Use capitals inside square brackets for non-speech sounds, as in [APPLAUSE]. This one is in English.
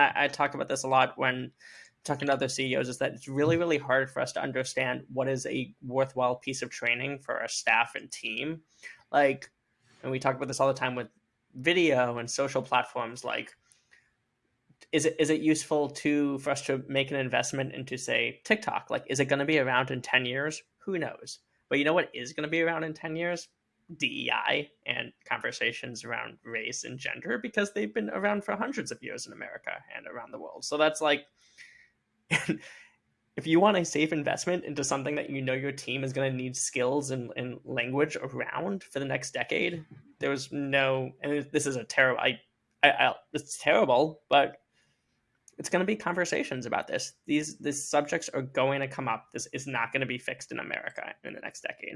I, I talk about this a lot when talking to other CEOs is that it's really, really hard for us to understand what is a worthwhile piece of training for our staff and team. Like, and we talk about this all the time with video and social platforms. Like, is it is it useful to for us to make an investment into say TikTok? Like, is it going to be around in ten years? Who knows? But you know what is going to be around in ten years? DEI and conversations around race and gender because they've been around for hundreds of years in America and around the world. So that's like [LAUGHS] if you want a safe investment into something that you know your team is going to need skills and, and language around for the next decade, there's no, and this is a terrible, I, I, I it's terrible, but it's going to be conversations about this. These, these subjects are going to come up. This is not going to be fixed in America in the next decade.